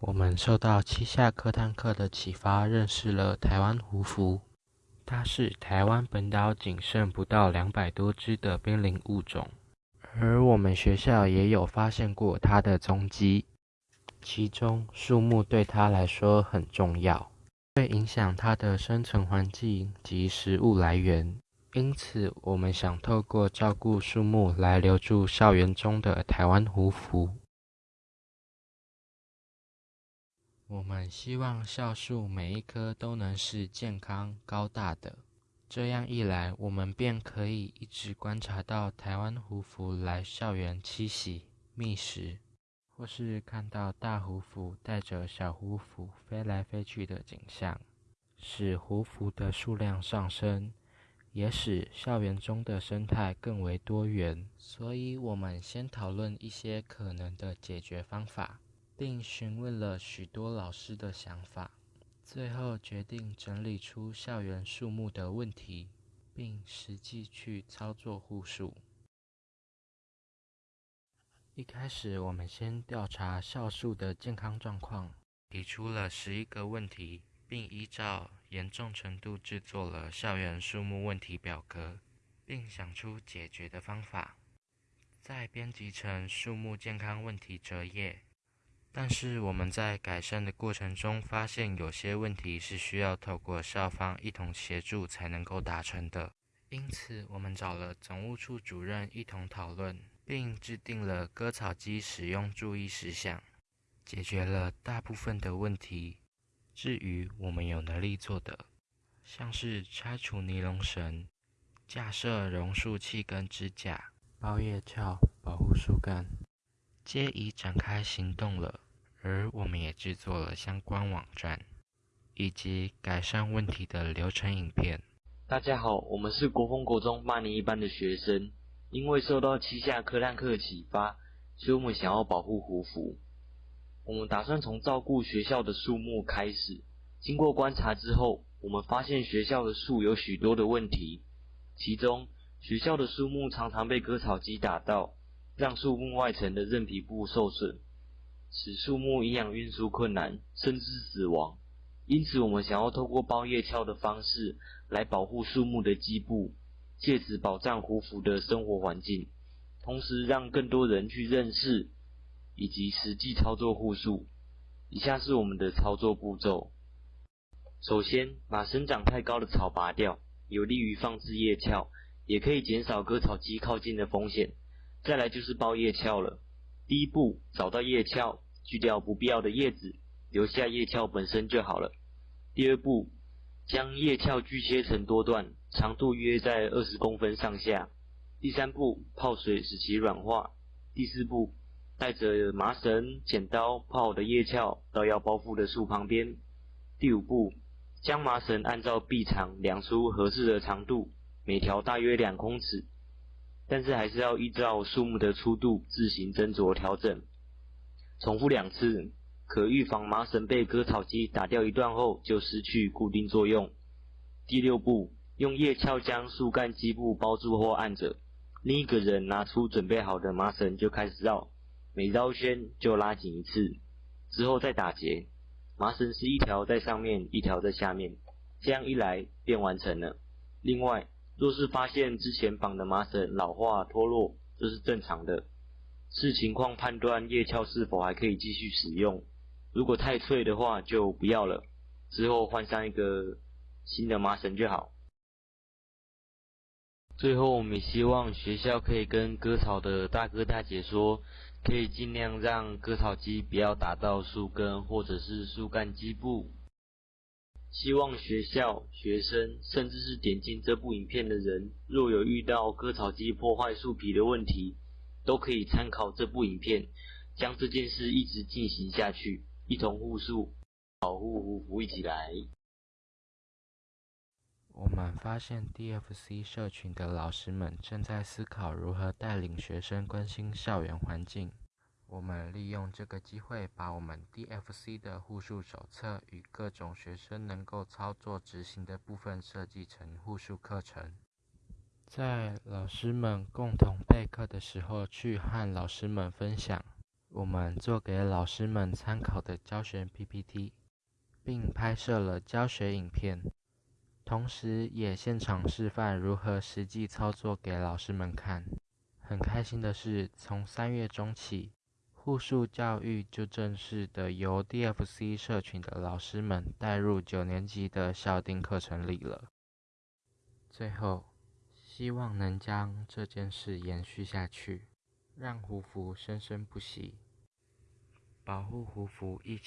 我们受到七下课探课的启发，认识了台湾胡蝠。它是台湾本岛仅剩不到两百多只的濒临物种，而我们学校也有发现过它的踪迹。其中，树木对它来说很重要，会影响它的生存环境及食物来源。因此，我们想透过照顾树木来留住校园中的台湾胡蝠。我们希望校树每一棵都能是健康高大的，这样一来，我们便可以一直观察到台湾胡蝠来校园栖息觅食。或是看到大胡蝠带着小胡蝠飞来飞去的景象，使胡蝠的数量上升，也使校园中的生态更为多元。所以，我们先讨论一些可能的解决方法，并询问了许多老师的想法，最后决定整理出校园树木的问题，并实际去操作护树。一开始，我们先调查校树的健康状况，提出了十一个问题，并依照严重程度制作了校园树木问题表格，并想出解决的方法，再编辑成树木健康问题折页。但是我们在改善的过程中发现，有些问题是需要透过校方一同协助才能够达成的，因此我们找了总务处主任一同讨论。并制定了割草机使用注意事项，解决了大部分的问题。至于我们有能力做的，像是拆除尼龙绳、架设榕树器跟支架、包叶鞘保护树干，皆已展开行动了。而我们也制作了相关网站，以及改善问题的流程影片。大家好，我们是国风国中八年一班的学生。因为受到旗下科探课启发，所以我们想要保护胡服。我们打算从照顾学校的树木开始。经过观察之后，我们发现学校的树有许多的问题。其中，学校的树木常常被割草机打到，让树木外层的韧皮部受损，使树木营养运输困难，甚至死亡。因此，我们想要透过包叶鞘的方式来保护树木的基部。借此保障胡蝠的生活环境，同时让更多人去认识以及实际操作护树。以下是我们的操作步骤：首先，把生长太高的草拔掉，有利于放置叶鞘，也可以减少割草机靠近的风险。再来就是包叶鞘了。第一步，找到叶鞘，锯掉不必要的叶子，留下叶鞘本身就好了。第二步，将叶鞘锯切成多段。长度约在二十公分上下。第三步，泡水使其软化。第四步，带着麻绳、剪刀泡好的叶鞘到要包覆的树旁边。第五步，将麻绳按照臂长量出合适的长度，每条大约两公尺，但是还是要依照树木的粗度自行斟酌调整。重复两次，可预防麻绳被割草机打掉一段后就失去固定作用。第六步。用叶鞘将树干基部包住或按着，另一个人拿出准备好的麻绳就开始绕，每绕圈就拉紧一次，之后再打结。麻绳是一条在上面，一条在下面，这样一来便完成了。另外，若是发现之前绑的麻绳老化脱落，这是正常的，视情况判断叶鞘是否还可以继续使用。如果太脆的话就不要了，之后换上一个新的麻绳就好。最后，我们希望学校可以跟割草的大哥大姐说，可以尽量让割草机不要打到树根或者是树干基部。希望学校、学生，甚至是点进这部影片的人，若有遇到割草机破坏树皮的问题，都可以参考这部影片，将这件事一直进行下去，一同护树，保护胡福，一起来。我们发现 DFC 社群的老师们正在思考如何带领学生关心校园环境。我们利用这个机会，把我们 DFC 的护树手册与各种学生能够操作执行的部分设计成护树课程，在老师们共同备课的时候，去和老师们分享。我们做给老师们参考的教学 PPT，并拍摄了教学影片，同时也现场示范如何实际操作给老师们看。很开心的是，从三月中起，护树教育就正式的由 DFC 社群的老师们带入九年级的校定课程里了。最后，希望能将这件事延续下去，让胡服生生不息。保护胡服，一起。